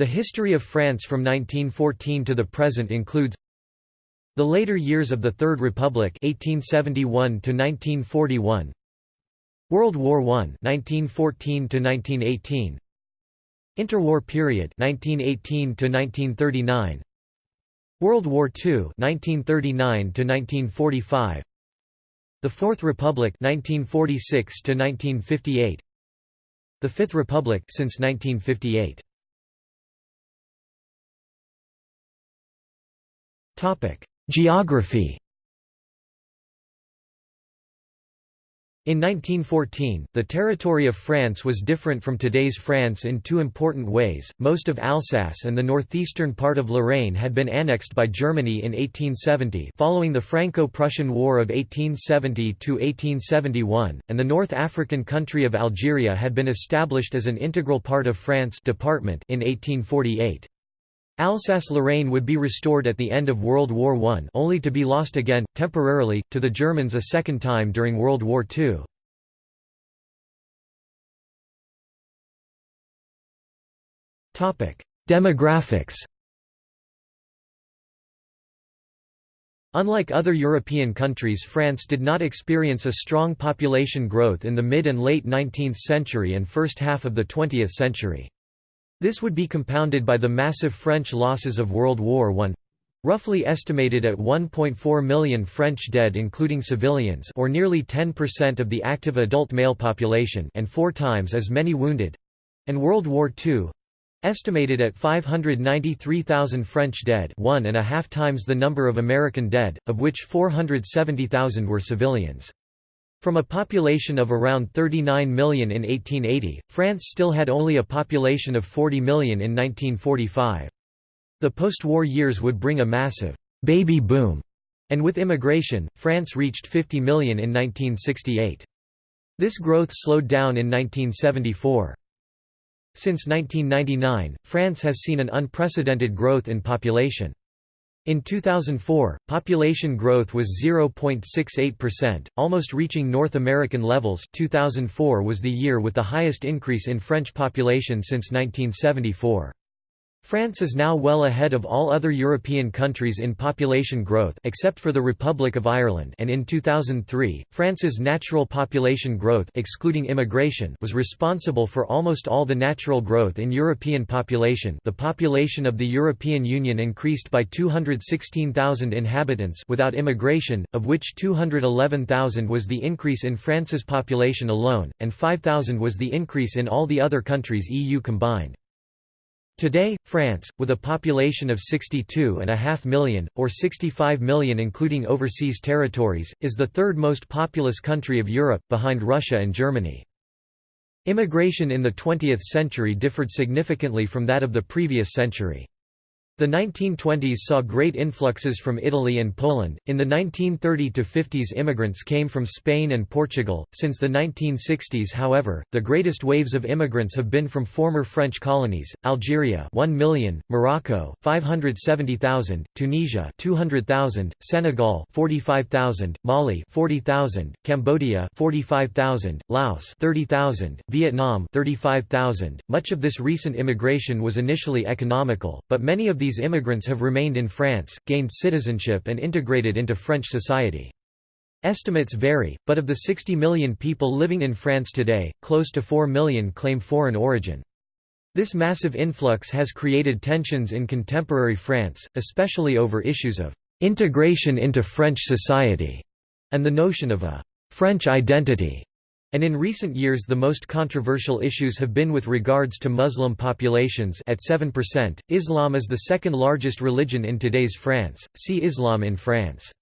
The history of France from 1914 to the present includes the later years of the Third Republic 1871 to 1941 World War I 1914 to 1918 Interwar period 1918 to 1939 World War II 1939 to 1945 The Fourth Republic 1946 to 1958 The Fifth Republic since 1958 Geography In 1914, the territory of France was different from today's France in two important ways. Most of Alsace and the northeastern part of Lorraine had been annexed by Germany in 1870, following the Franco-Prussian War of 1870 to 1871, and the North African country of Algeria had been established as an integral part of France department in 1848. Alsace-Lorraine would be restored at the end of World War I only to be lost again, temporarily, to the Germans a second time during World War II. Demographics Unlike other European countries France did not experience a strong population growth in the mid and late 19th century and first half of the 20th century. This would be compounded by the massive French losses of World War I roughly estimated at 1.4 million French dead including civilians or nearly 10% of the active adult male population and four times as many wounded and World War II estimated at 593,000 French dead one and a half times the number of American dead, of which 470,000 were civilians. From a population of around 39 million in 1880, France still had only a population of 40 million in 1945. The post-war years would bring a massive «baby boom», and with immigration, France reached 50 million in 1968. This growth slowed down in 1974. Since 1999, France has seen an unprecedented growth in population. In 2004, population growth was 0.68%, almost reaching North American levels 2004 was the year with the highest increase in French population since 1974. France is now well ahead of all other European countries in population growth except for the Republic of Ireland and in 2003, France's natural population growth excluding immigration was responsible for almost all the natural growth in European population the population of the European Union increased by 216,000 inhabitants without immigration, of which 211,000 was the increase in France's population alone, and 5,000 was the increase in all the other countries EU combined. Today, France, with a population of 62.5 million, or 65 million including overseas territories, is the third most populous country of Europe, behind Russia and Germany. Immigration in the 20th century differed significantly from that of the previous century. The 1920s saw great influxes from Italy and Poland. In the 1930 to 50s, immigrants came from Spain and Portugal. Since the 1960s, however, the greatest waves of immigrants have been from former French colonies: Algeria, 1 million; Morocco, 570,000; Tunisia, 200,000; Senegal, 45,000; Mali, 40,000; Cambodia, 45,000; Laos, 30,000; Vietnam, 35,000. Much of this recent immigration was initially economical, but many of these these immigrants have remained in France, gained citizenship and integrated into French society. Estimates vary, but of the 60 million people living in France today, close to 4 million claim foreign origin. This massive influx has created tensions in contemporary France, especially over issues of integration into French society and the notion of a French identity. And in recent years the most controversial issues have been with regards to Muslim populations at 7%. Islam is the second largest religion in today's France. See Islam in France.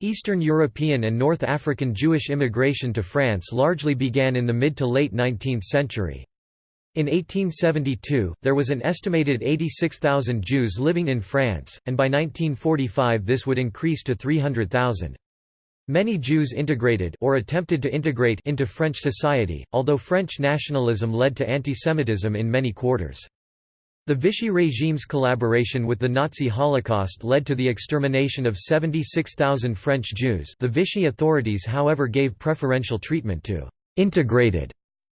Eastern European and North African Jewish immigration to France largely began in the mid to late 19th century. In 1872, there was an estimated 86,000 Jews living in France, and by 1945 this would increase to 300,000. Many Jews integrated or attempted to integrate into French society, although French nationalism led to antisemitism in many quarters. The Vichy regime's collaboration with the Nazi Holocaust led to the extermination of 76,000 French Jews the Vichy authorities however gave preferential treatment to «integrated»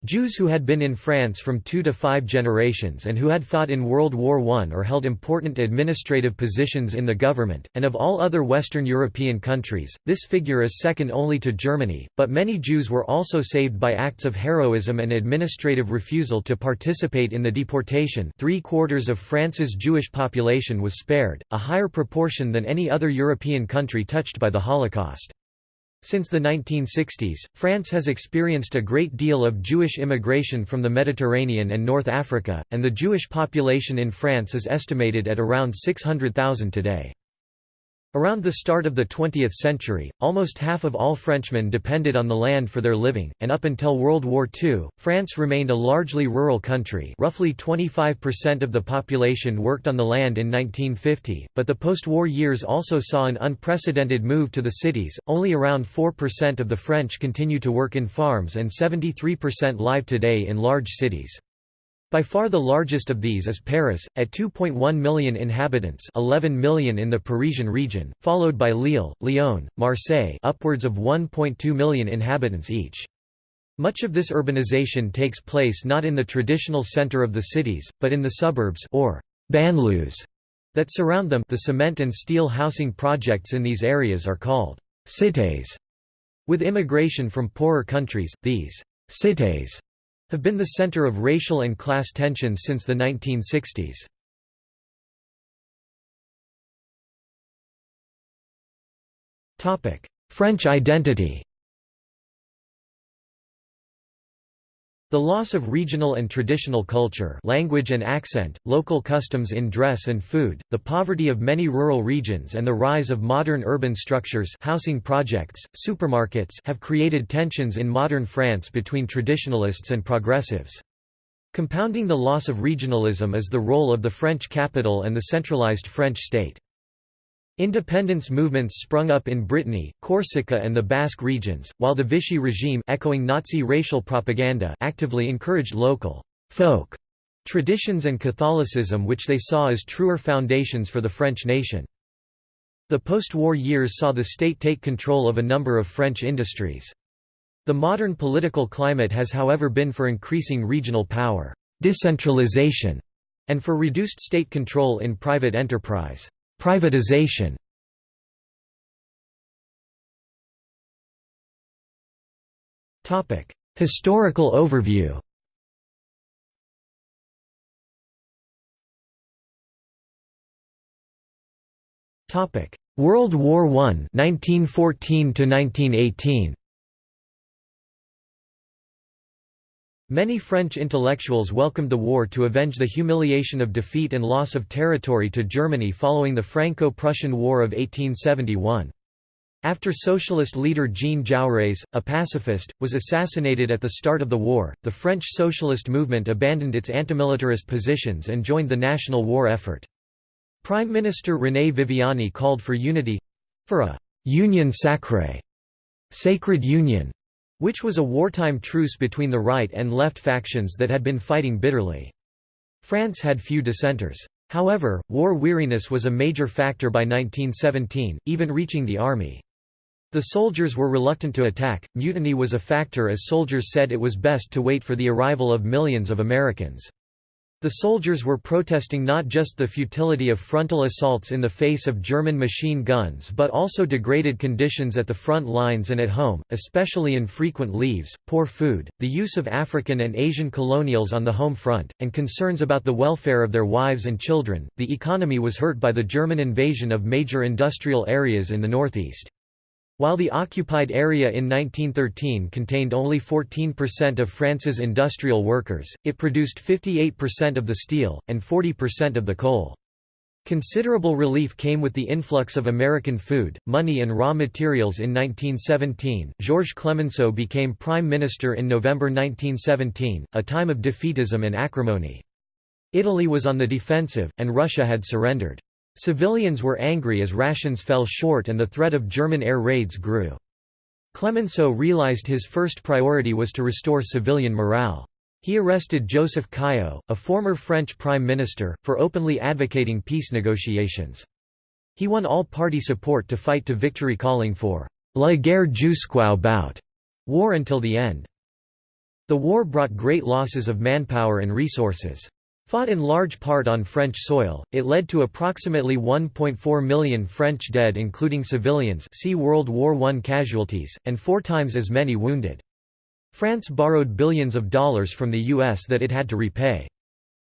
Jews who had been in France from two to five generations and who had fought in World War I or held important administrative positions in the government, and of all other Western European countries, this figure is second only to Germany, but many Jews were also saved by acts of heroism and administrative refusal to participate in the deportation three quarters of France's Jewish population was spared, a higher proportion than any other European country touched by the Holocaust. Since the 1960s, France has experienced a great deal of Jewish immigration from the Mediterranean and North Africa, and the Jewish population in France is estimated at around 600,000 today. Around the start of the 20th century, almost half of all Frenchmen depended on the land for their living, and up until World War II, France remained a largely rural country roughly 25% of the population worked on the land in 1950, but the post-war years also saw an unprecedented move to the cities, only around 4% of the French continue to work in farms and 73% live today in large cities. By far the largest of these is Paris, at 2.1 million inhabitants 11 million in the Parisian region, followed by Lille, Lyon, Marseille upwards of 1.2 million inhabitants each. Much of this urbanization takes place not in the traditional center of the cities, but in the suburbs or banlieues that surround them the cement and steel housing projects in these areas are called cités. With immigration from poorer countries, these cités have been the center of racial and class tensions since the 1960s. French identity The loss of regional and traditional culture language and accent, local customs in dress and food, the poverty of many rural regions and the rise of modern urban structures housing projects, supermarkets have created tensions in modern France between traditionalists and progressives. Compounding the loss of regionalism is the role of the French capital and the centralized French state. Independence movements sprung up in Brittany, Corsica and the Basque regions, while the Vichy regime echoing Nazi racial propaganda actively encouraged local folk traditions and Catholicism which they saw as truer foundations for the French nation. The post-war years saw the state take control of a number of French industries. The modern political climate has however been for increasing regional power, decentralization, and for reduced state control in private enterprise. Privatization. Topic Historical overview. Topic World War I 1914 to 1918 Many French intellectuals welcomed the war to avenge the humiliation of defeat and loss of territory to Germany following the Franco-Prussian War of 1871. After socialist leader Jean Jaurès, a pacifist, was assassinated at the start of the war, the French socialist movement abandoned its antimilitarist positions and joined the national war effort. Prime Minister René Viviani called for unity—for a «union sacrée» sacred union which was a wartime truce between the right and left factions that had been fighting bitterly. France had few dissenters. However, war weariness was a major factor by 1917, even reaching the army. The soldiers were reluctant to attack, mutiny was a factor as soldiers said it was best to wait for the arrival of millions of Americans. The soldiers were protesting not just the futility of frontal assaults in the face of German machine guns but also degraded conditions at the front lines and at home, especially infrequent leaves, poor food, the use of African and Asian colonials on the home front, and concerns about the welfare of their wives and children. The economy was hurt by the German invasion of major industrial areas in the northeast. While the occupied area in 1913 contained only 14% of France's industrial workers, it produced 58% of the steel, and 40% of the coal. Considerable relief came with the influx of American food, money and raw materials in 1917. Georges Clemenceau became prime minister in November 1917, a time of defeatism and acrimony. Italy was on the defensive, and Russia had surrendered. Civilians were angry as rations fell short and the threat of German air raids grew. Clemenceau realized his first priority was to restore civilian morale. He arrested Joseph Caillaux, a former French prime minister, for openly advocating peace negotiations. He won all-party support to fight to victory calling for «la guerre jusqu'au bout» war until the end. The war brought great losses of manpower and resources. Fought in large part on French soil, it led to approximately 1.4 million French dead including civilians see World War I casualties, and four times as many wounded. France borrowed billions of dollars from the U.S. that it had to repay.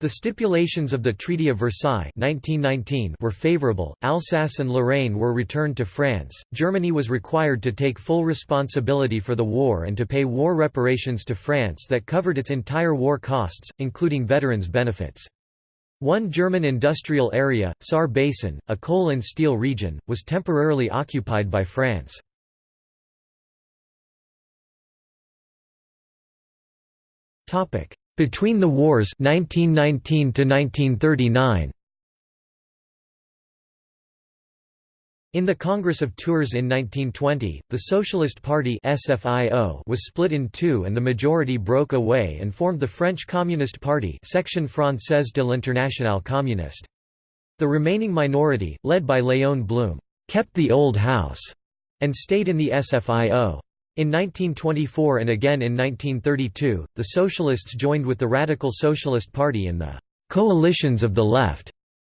The stipulations of the Treaty of Versailles 1919 were favorable, Alsace and Lorraine were returned to France, Germany was required to take full responsibility for the war and to pay war reparations to France that covered its entire war costs, including veterans' benefits. One German industrial area, Saar Basin, a coal and steel region, was temporarily occupied by France. Between the wars 1919 to 1939 In the Congress of Tours in 1920, the Socialist Party SFIO was split in two and the majority broke away and formed the French Communist Party Section Française de l'Internationale Communiste. The remaining minority, led by Léon Blum, kept the old house and stayed in the SFIO. In 1924 and again in 1932, the Socialists joined with the Radical Socialist Party in the «coalitions of the left»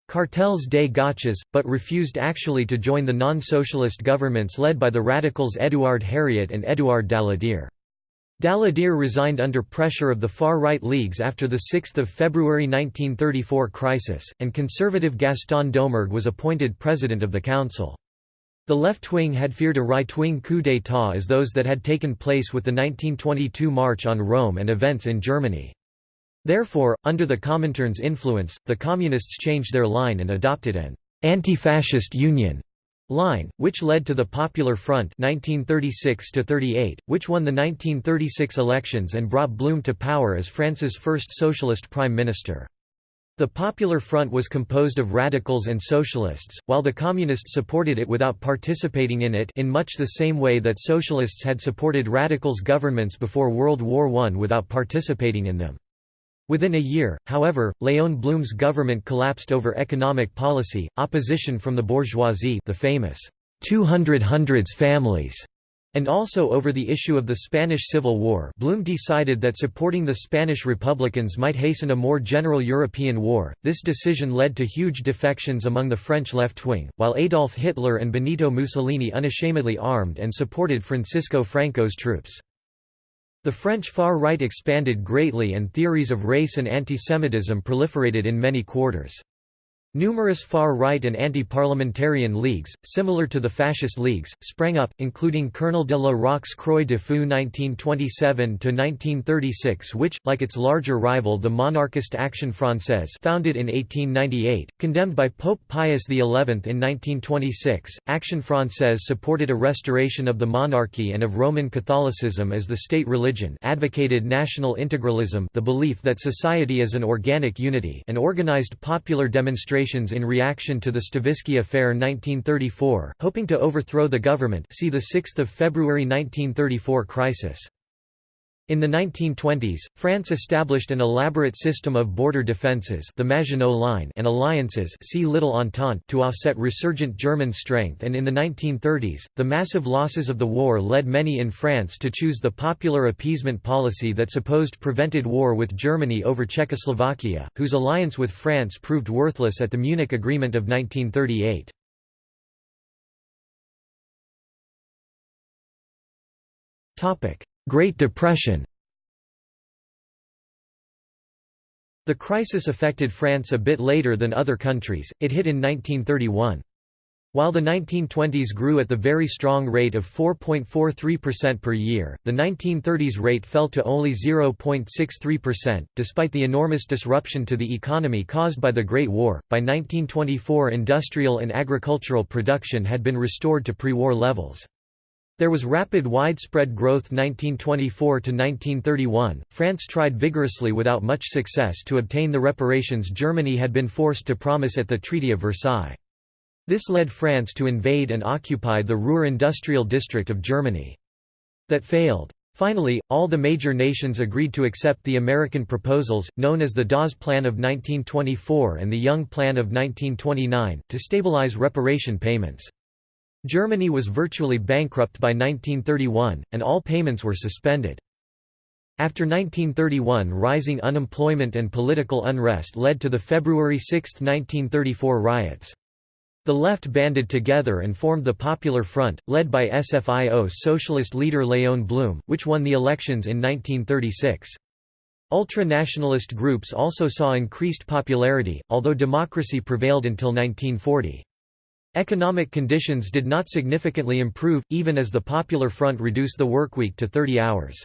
cartels des gauches, but refused actually to join the non-socialist governments led by the radicals Édouard Herriot and Édouard Daladier. Daladier resigned under pressure of the far-right leagues after the 6 February 1934 crisis, and conservative Gaston Doumergue was appointed president of the council. The left wing had feared a right-wing coup d'état as those that had taken place with the 1922 March on Rome and events in Germany. Therefore, under the Comintern's influence, the Communists changed their line and adopted an «anti-fascist union» line, which led to the Popular Front 1936 which won the 1936 elections and brought Blum to power as France's first socialist prime minister. The Popular Front was composed of radicals and socialists, while the communists supported it without participating in it in much the same way that socialists had supported radicals' governments before World War I without participating in them. Within a year, however, Léon Blum's government collapsed over economic policy, opposition from the bourgeoisie the famous 200 hundreds families and also over the issue of the Spanish Civil War Blum decided that supporting the Spanish Republicans might hasten a more general European war. This decision led to huge defections among the French left wing, while Adolf Hitler and Benito Mussolini unashamedly armed and supported Francisco Franco's troops. The French far right expanded greatly and theories of race and antisemitism proliferated in many quarters. Numerous far-right and anti-parliamentarian leagues, similar to the fascist leagues, sprang up, including Colonel de la Roque's Croix de Feu 1927–1936 which, like its larger rival the monarchist Action Française founded in 1898, condemned by Pope Pius XI in 1926, Action Française supported a restoration of the monarchy and of Roman Catholicism as the state religion advocated national integralism the belief that society is an organic unity and organized popular demonstrations demonstrations in reaction to the Stavisky Affair 1934, hoping to overthrow the government see the 6 February 1934 crisis. In the 1920s, France established an elaborate system of border defences the Maginot Line and alliances see Little Entente to offset resurgent German strength and in the 1930s, the massive losses of the war led many in France to choose the popular appeasement policy that supposed prevented war with Germany over Czechoslovakia, whose alliance with France proved worthless at the Munich Agreement of 1938. Topic: Great Depression The crisis affected France a bit later than other countries, it hit in 1931. While the 1920s grew at the very strong rate of 4.43% per year, the 1930s rate fell to only 0.63%, despite the enormous disruption to the economy caused by the Great War. By 1924, industrial and agricultural production had been restored to pre war levels. There was rapid widespread growth 1924 to 1931. France tried vigorously without much success to obtain the reparations Germany had been forced to promise at the Treaty of Versailles. This led France to invade and occupy the Ruhr industrial district of Germany. That failed. Finally, all the major nations agreed to accept the American proposals, known as the Dawes Plan of 1924 and the Young Plan of 1929, to stabilize reparation payments. Germany was virtually bankrupt by 1931, and all payments were suspended. After 1931 rising unemployment and political unrest led to the February 6, 1934 riots. The left banded together and formed the Popular Front, led by SFIO socialist leader Léon Blum, which won the elections in 1936. Ultra-nationalist groups also saw increased popularity, although democracy prevailed until 1940. Economic conditions did not significantly improve, even as the Popular Front reduced the workweek to 30 hours.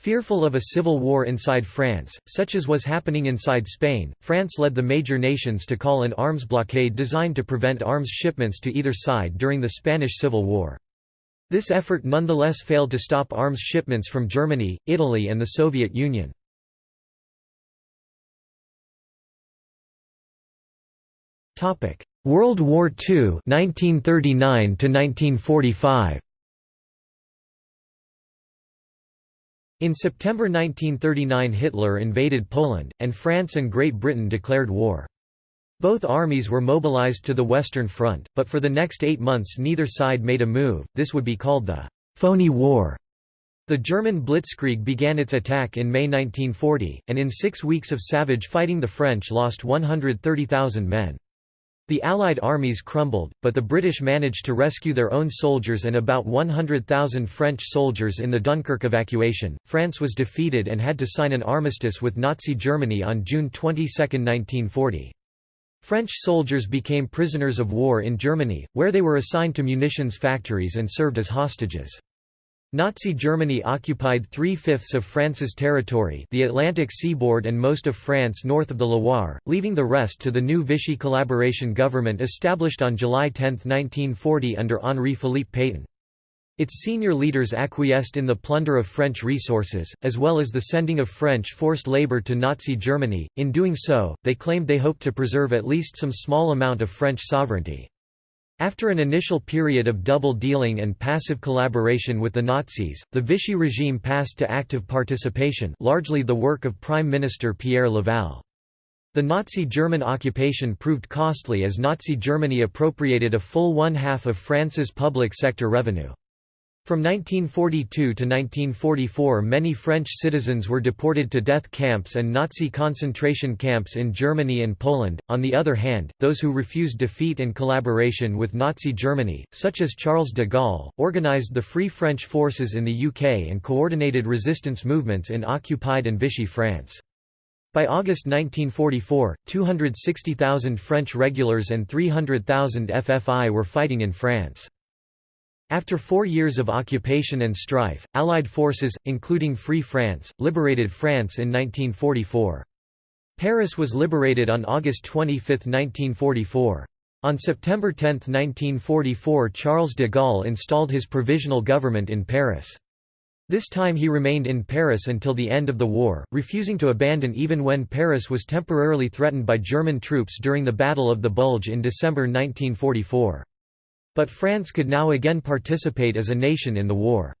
Fearful of a civil war inside France, such as was happening inside Spain, France led the major nations to call an arms blockade designed to prevent arms shipments to either side during the Spanish Civil War. This effort nonetheless failed to stop arms shipments from Germany, Italy and the Soviet Union. World War II 1939 to 1945 In September 1939 Hitler invaded Poland, and France and Great Britain declared war. Both armies were mobilized to the Western Front, but for the next eight months neither side made a move, this would be called the «phony war». The German Blitzkrieg began its attack in May 1940, and in six weeks of savage fighting the French lost 130,000 men. The Allied armies crumbled, but the British managed to rescue their own soldiers and about 100,000 French soldiers in the Dunkirk evacuation. France was defeated and had to sign an armistice with Nazi Germany on June 22, 1940. French soldiers became prisoners of war in Germany, where they were assigned to munitions factories and served as hostages. Nazi Germany occupied three-fifths of France's territory the Atlantic seaboard and most of France north of the Loire, leaving the rest to the new Vichy collaboration government established on July 10, 1940 under Henri-Philippe Pétain. Its senior leaders acquiesced in the plunder of French resources, as well as the sending of French forced labor to Nazi Germany. In doing so, they claimed they hoped to preserve at least some small amount of French sovereignty. After an initial period of double-dealing and passive collaboration with the Nazis, the Vichy regime passed to active participation largely the work of Prime Minister Pierre Laval. The Nazi German occupation proved costly as Nazi Germany appropriated a full one-half of France's public sector revenue. From 1942 to 1944 many French citizens were deported to death camps and Nazi concentration camps in Germany and Poland. On the other hand, those who refused defeat and collaboration with Nazi Germany, such as Charles de Gaulle, organized the Free French forces in the UK and coordinated resistance movements in occupied and Vichy France. By August 1944, 260,000 French regulars and 300,000 FFI were fighting in France. After four years of occupation and strife, Allied forces, including Free France, liberated France in 1944. Paris was liberated on August 25, 1944. On September 10, 1944 Charles de Gaulle installed his provisional government in Paris. This time he remained in Paris until the end of the war, refusing to abandon even when Paris was temporarily threatened by German troops during the Battle of the Bulge in December 1944. But France could now again participate as a nation in the war.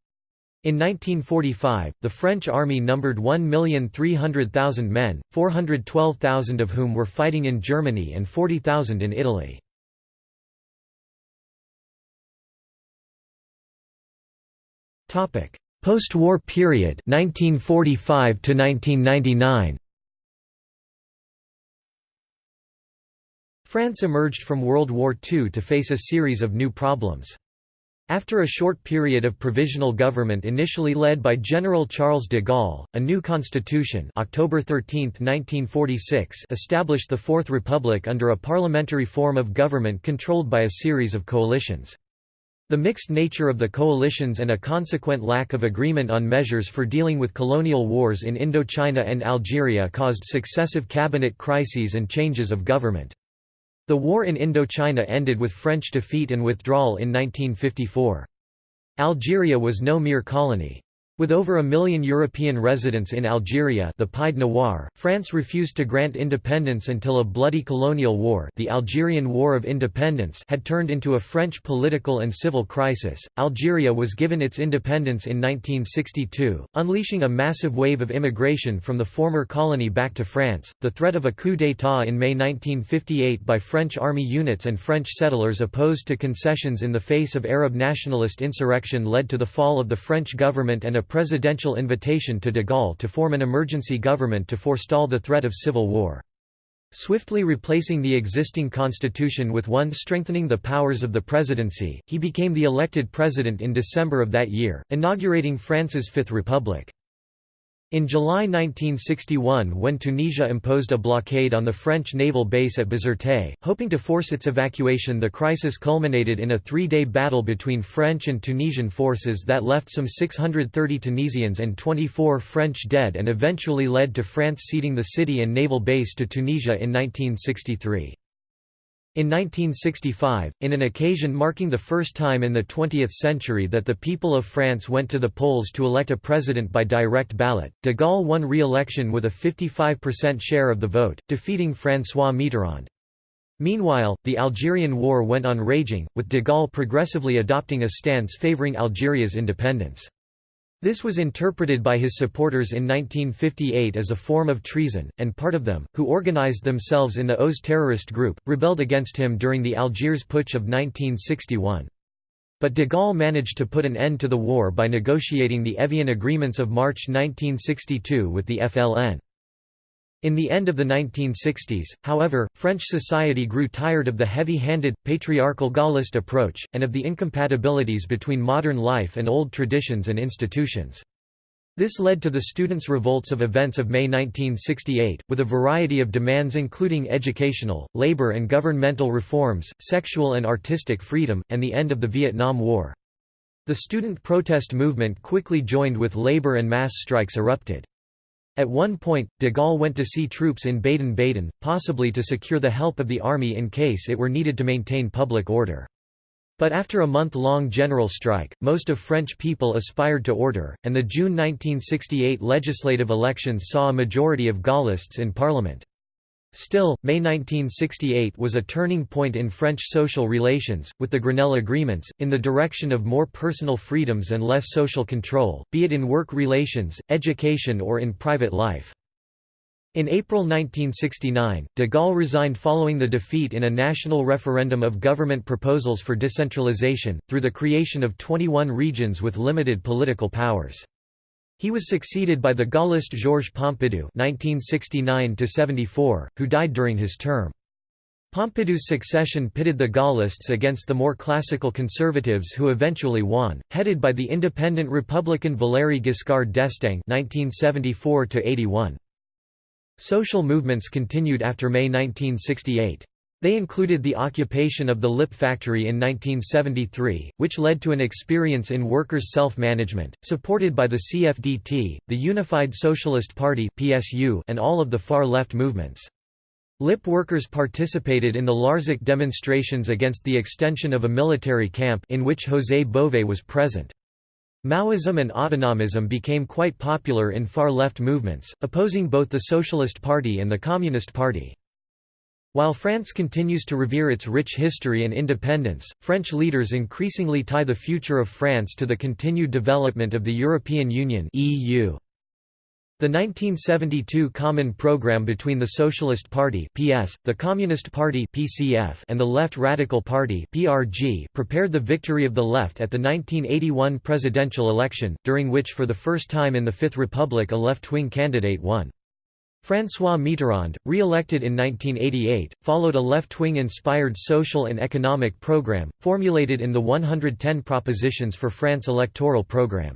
In 1945, the French army numbered 1,300,000 men, 412,000 of whom were fighting in Germany and 40,000 in Italy. Post-war period 1945 to 1999 France emerged from World War II to face a series of new problems. After a short period of provisional government initially led by General Charles de Gaulle, a new constitution October 13, 1946 established the Fourth Republic under a parliamentary form of government controlled by a series of coalitions. The mixed nature of the coalitions and a consequent lack of agreement on measures for dealing with colonial wars in Indochina and Algeria caused successive cabinet crises and changes of government. The war in Indochina ended with French defeat and withdrawal in 1954. Algeria was no mere colony. With over a million European residents in Algeria the Pied Noir, France refused to grant independence until a bloody colonial war the Algerian War of Independence had turned into a French political and civil crisis. Algeria was given its independence in 1962, unleashing a massive wave of immigration from the former colony back to France. The threat of a coup d'état in May 1958 by French army units and French settlers opposed to concessions in the face of Arab nationalist insurrection led to the fall of the French government and a presidential invitation to de Gaulle to form an emergency government to forestall the threat of civil war. Swiftly replacing the existing constitution with one strengthening the powers of the presidency, he became the elected president in December of that year, inaugurating France's Fifth Republic. In July 1961 when Tunisia imposed a blockade on the French naval base at Bizerte, hoping to force its evacuation the crisis culminated in a three-day battle between French and Tunisian forces that left some 630 Tunisians and 24 French dead and eventually led to France ceding the city and naval base to Tunisia in 1963. In 1965, in an occasion marking the first time in the 20th century that the people of France went to the polls to elect a president by direct ballot, de Gaulle won re-election with a 55% share of the vote, defeating François Mitterrand. Meanwhile, the Algerian War went on raging, with de Gaulle progressively adopting a stance favoring Algeria's independence. This was interpreted by his supporters in 1958 as a form of treason, and part of them, who organized themselves in the OAS terrorist group, rebelled against him during the Algiers Putsch of 1961. But de Gaulle managed to put an end to the war by negotiating the Evian Agreements of March 1962 with the FLN. In the end of the 1960s, however, French society grew tired of the heavy-handed, patriarchal Gaullist approach, and of the incompatibilities between modern life and old traditions and institutions. This led to the students' revolts of events of May 1968, with a variety of demands including educational, labor and governmental reforms, sexual and artistic freedom, and the end of the Vietnam War. The student protest movement quickly joined with labor and mass strikes erupted. At one point, de Gaulle went to see troops in Baden-Baden, possibly to secure the help of the army in case it were needed to maintain public order. But after a month-long general strike, most of French people aspired to order, and the June 1968 legislative elections saw a majority of Gaullists in parliament. Still, May 1968 was a turning point in French social relations, with the Grenelle agreements, in the direction of more personal freedoms and less social control, be it in work relations, education or in private life. In April 1969, de Gaulle resigned following the defeat in a national referendum of government proposals for decentralization, through the creation of 21 regions with limited political powers. He was succeeded by the Gaullist Georges Pompidou (1969–74), who died during his term. Pompidou's succession pitted the Gaullists against the more classical conservatives who eventually won, headed by the independent Republican Valéry Giscard d'Estaing (1974–81). Social movements continued after May 1968. They included the occupation of the LIP factory in 1973, which led to an experience in workers' self-management, supported by the CFDT, the Unified Socialist Party and all of the far-left movements. LIP workers participated in the Larzac demonstrations against the extension of a military camp in which José Bové was present. Maoism and autonomism became quite popular in far-left movements, opposing both the Socialist Party and the Communist Party. While France continues to revere its rich history and independence, French leaders increasingly tie the future of France to the continued development of the European Union (EU). The 1972 Common Programme between the Socialist Party (PS), the Communist Party (PCF), and the Left Radical Party (PRG) prepared the victory of the left at the 1981 presidential election, during which for the first time in the Fifth Republic a left-wing candidate won. François Mitterrand, re-elected in 1988, followed a left-wing inspired social and economic program, formulated in the 110 Propositions for France electoral program.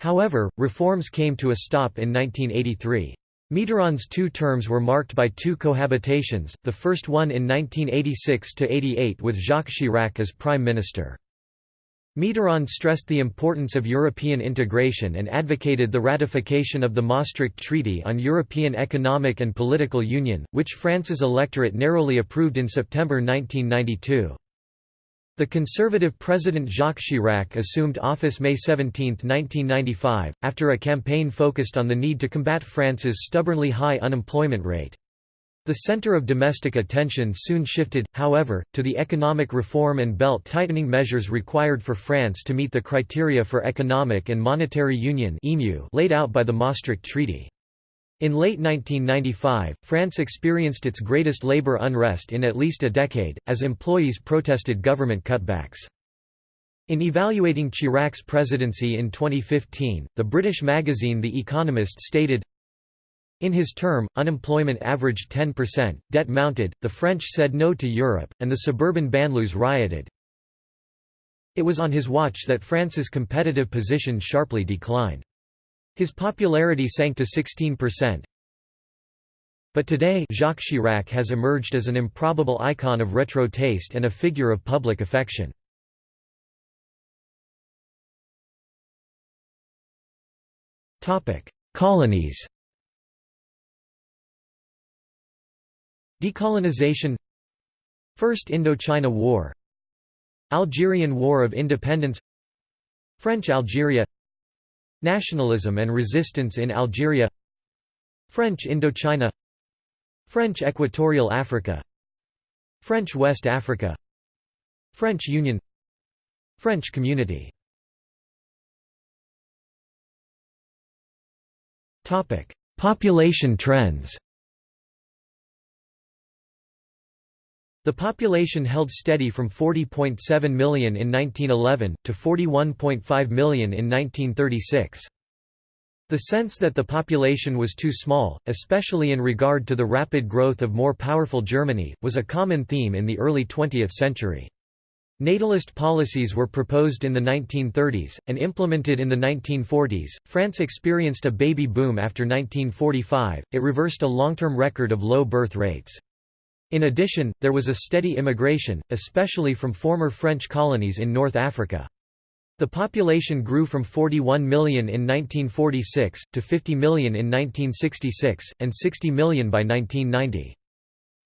However, reforms came to a stop in 1983. Mitterrand's two terms were marked by two cohabitations, the first one in 1986–88 with Jacques Chirac as Prime Minister. Mitterrand stressed the importance of European integration and advocated the ratification of the Maastricht Treaty on European Economic and Political Union, which France's electorate narrowly approved in September 1992. The conservative President Jacques Chirac assumed office May 17, 1995, after a campaign focused on the need to combat France's stubbornly high unemployment rate. The center of domestic attention soon shifted, however, to the economic reform and belt-tightening measures required for France to meet the criteria for Economic and Monetary Union laid out by the Maastricht Treaty. In late 1995, France experienced its greatest labor unrest in at least a decade, as employees protested government cutbacks. In evaluating Chirac's presidency in 2015, the British magazine The Economist stated, in his term, unemployment averaged 10%, debt mounted, the French said no to Europe, and the suburban banlieues rioted. It was on his watch that France's competitive position sharply declined. His popularity sank to 16%. But today Jacques Chirac has emerged as an improbable icon of retro taste and a figure of public affection. Colonies Decolonization First Indochina War Algerian War of Independence French Algeria Nationalism and resistance in Algeria French Indochina French Equatorial Africa French West Africa French Union French Community Population trends The population held steady from 40.7 million in 1911, to 41.5 million in 1936. The sense that the population was too small, especially in regard to the rapid growth of more powerful Germany, was a common theme in the early 20th century. Natalist policies were proposed in the 1930s, and implemented in the 1940s. France experienced a baby boom after 1945, it reversed a long term record of low birth rates. In addition, there was a steady immigration, especially from former French colonies in North Africa. The population grew from 41 million in 1946, to 50 million in 1966, and 60 million by 1990.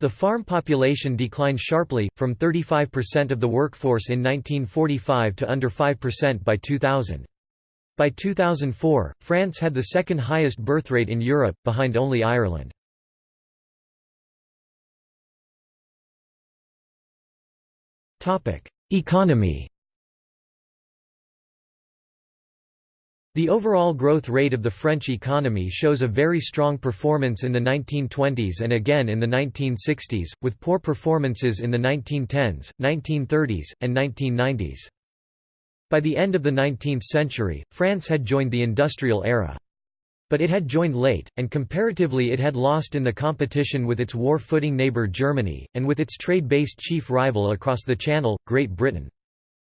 The farm population declined sharply, from 35% of the workforce in 1945 to under 5% by 2000. By 2004, France had the second highest birth rate in Europe, behind only Ireland. Economy The overall growth rate of the French economy shows a very strong performance in the 1920s and again in the 1960s, with poor performances in the 1910s, 1930s, and 1990s. By the end of the 19th century, France had joined the industrial era. But it had joined late, and comparatively it had lost in the competition with its war-footing neighbour Germany, and with its trade-based chief rival across the Channel, Great Britain.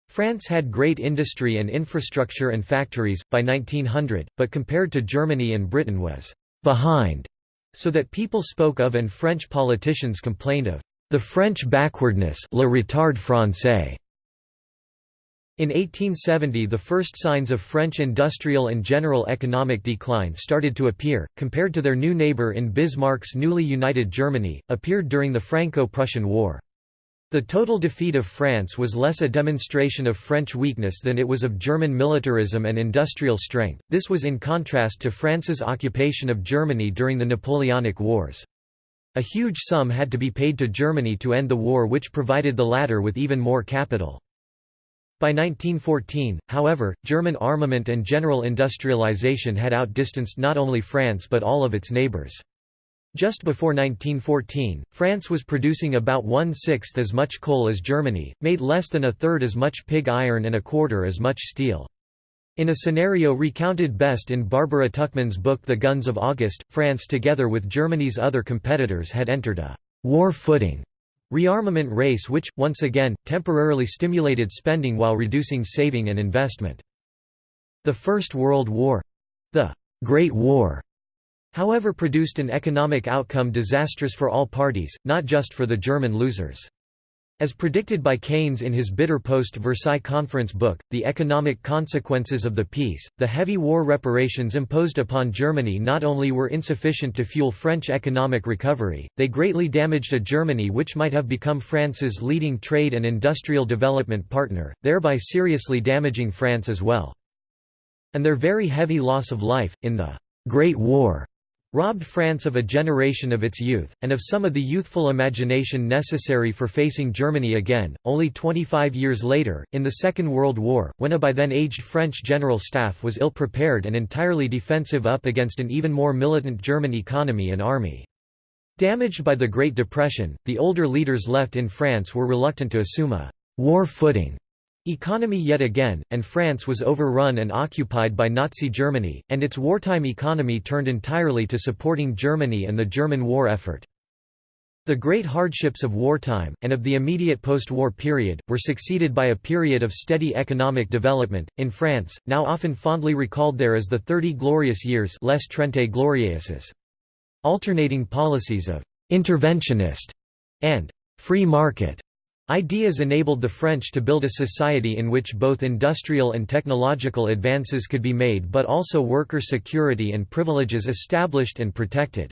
France had great industry and infrastructure and factories, by 1900, but compared to Germany and Britain was «behind», so that people spoke of and French politicians complained of «the French backwardness le retard français». In 1870 the first signs of French industrial and general economic decline started to appear, compared to their new neighbour in Bismarck's newly united Germany, appeared during the Franco-Prussian War. The total defeat of France was less a demonstration of French weakness than it was of German militarism and industrial strength, this was in contrast to France's occupation of Germany during the Napoleonic Wars. A huge sum had to be paid to Germany to end the war which provided the latter with even more capital. By 1914, however, German armament and general industrialization had outdistanced not only France but all of its neighbors. Just before 1914, France was producing about one-sixth as much coal as Germany, made less than a third as much pig iron and a quarter as much steel. In a scenario recounted best in Barbara Tuchman's book The Guns of August, France together with Germany's other competitors had entered a «war footing» rearmament race which, once again, temporarily stimulated spending while reducing saving and investment. The First World War—the «Great War» however produced an economic outcome disastrous for all parties, not just for the German losers. As predicted by Keynes in his bitter post-Versailles Conference book, The Economic Consequences of the Peace, the heavy war reparations imposed upon Germany not only were insufficient to fuel French economic recovery, they greatly damaged a Germany which might have become France's leading trade and industrial development partner, thereby seriously damaging France as well. And their very heavy loss of life, in the Great War, robbed France of a generation of its youth, and of some of the youthful imagination necessary for facing Germany again. Only 25 years later, in the Second World War, when a by then aged French general staff was ill prepared and entirely defensive up against an even more militant German economy and army. Damaged by the Great Depression, the older leaders left in France were reluctant to assume a war footing Economy yet again, and France was overrun and occupied by Nazi Germany, and its wartime economy turned entirely to supporting Germany and the German war effort. The great hardships of wartime, and of the immediate post-war period, were succeeded by a period of steady economic development, in France, now often fondly recalled there as the Thirty Glorious Years Les Trente Glorieuses. Alternating policies of «interventionist» and «free market» Ideas enabled the French to build a society in which both industrial and technological advances could be made but also worker security and privileges established and protected.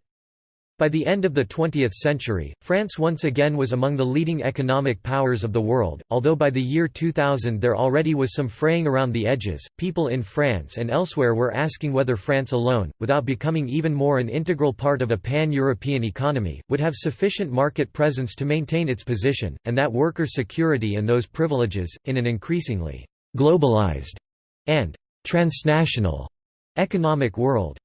By the end of the 20th century, France once again was among the leading economic powers of the world, although by the year 2000 there already was some fraying around the edges. People in France and elsewhere were asking whether France alone, without becoming even more an integral part of a pan European economy, would have sufficient market presence to maintain its position, and that worker security and those privileges, in an increasingly globalized and transnational economic world.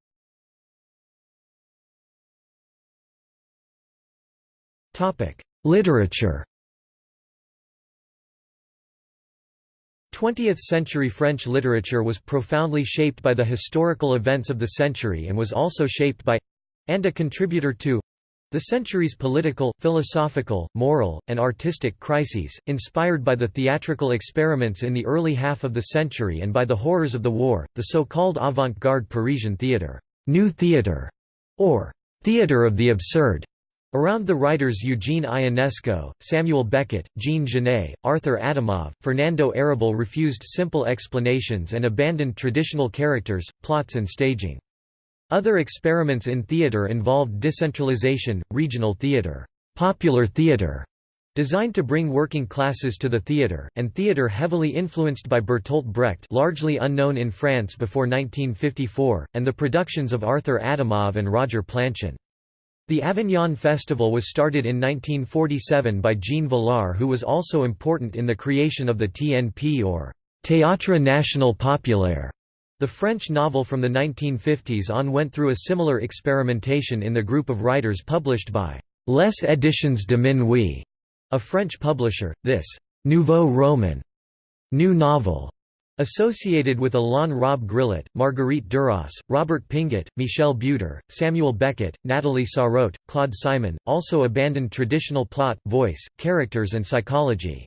Literature 20th-century French literature was profoundly shaped by the historical events of the century and was also shaped by—and a contributor to the century's political, philosophical, moral, and artistic crises, inspired by the theatrical experiments in the early half of the century and by the horrors of the war, the so-called avant-garde Parisian theatre, new theatre, or theatre of the absurd, Around the writers Eugene Ionesco, Samuel Beckett, Jean Genet, Arthur Adamov, Fernando Arrabal refused simple explanations and abandoned traditional characters, plots and staging. Other experiments in theater involved decentralization, regional theater, popular theater, designed to bring working classes to the theater, and theater heavily influenced by Bertolt Brecht largely unknown in France before 1954, and the productions of Arthur Adamov and Roger Planchon. The Avignon Festival was started in 1947 by Jean Vilar, who was also important in the creation of the TNP or Théâtre National Populaire. The French novel from the 1950s on went through a similar experimentation in the group of writers published by Les Editions de Minuit, a French publisher. This nouveau roman, new novel, Associated with Alain Robbe-Grillet, Marguerite Duras, Robert Pinget, Michel Butor, Samuel Beckett, Nathalie Sarraute, Claude Simon, also abandoned traditional plot, voice, characters and psychology.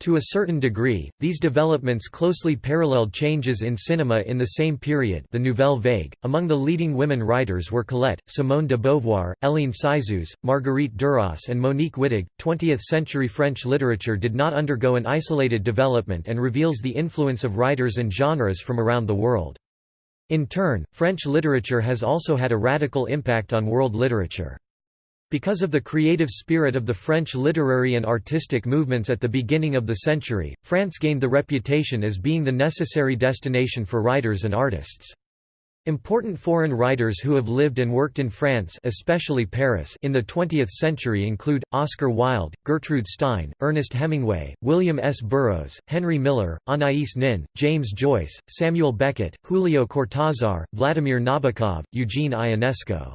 To a certain degree, these developments closely paralleled changes in cinema in the same period the Nouvelle Vague. Among the leading women writers were Colette, Simone de Beauvoir, Hélène Cixous, Marguerite Duras and Monique Wittig. Twentieth-century French literature did not undergo an isolated development and reveals the influence of writers and genres from around the world. In turn, French literature has also had a radical impact on world literature. Because of the creative spirit of the French literary and artistic movements at the beginning of the century, France gained the reputation as being the necessary destination for writers and artists. Important foreign writers who have lived and worked in France especially Paris in the 20th century include, Oscar Wilde, Gertrude Stein, Ernest Hemingway, William S. Burroughs, Henry Miller, Anaïs Nin, James Joyce, Samuel Beckett, Julio Cortázar, Vladimir Nabokov, Eugene Ionesco.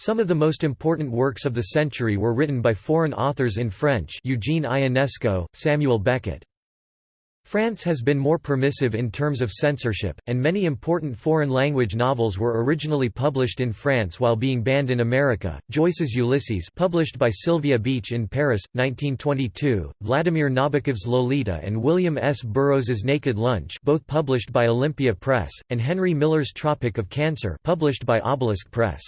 Some of the most important works of the century were written by foreign authors in French Eugene Ionesco, Samuel Beckett. France has been more permissive in terms of censorship, and many important foreign language novels were originally published in France while being banned in America. Joyce's Ulysses, published by Sylvia Beach in Paris, 1922, Vladimir Nabokov's Lolita and William S. Burroughs's Naked Lunch, both published by Olympia Press, and Henry Miller's Tropic of Cancer, published by Obelisk Press.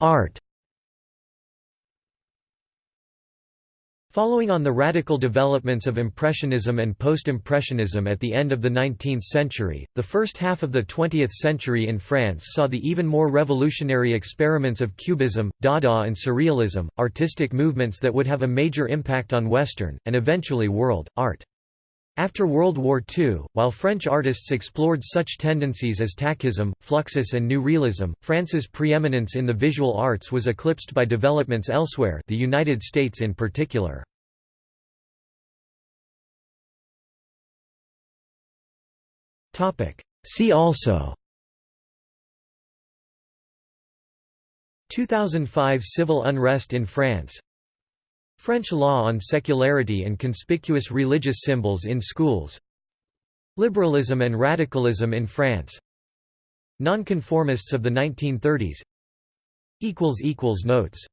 Art Following on the radical developments of Impressionism and Post-Impressionism at the end of the 19th century, the first half of the 20th century in France saw the even more revolutionary experiments of Cubism, Dada and Surrealism, artistic movements that would have a major impact on Western, and eventually world, art. After World War II, while French artists explored such tendencies as tachism, fluxus and new realism, France's preeminence in the visual arts was eclipsed by developments elsewhere the United States in particular. See also. 2005 civil unrest in France. French law on secularity and conspicuous religious symbols in schools. Liberalism and radicalism in France. Nonconformists of the 1930s Notes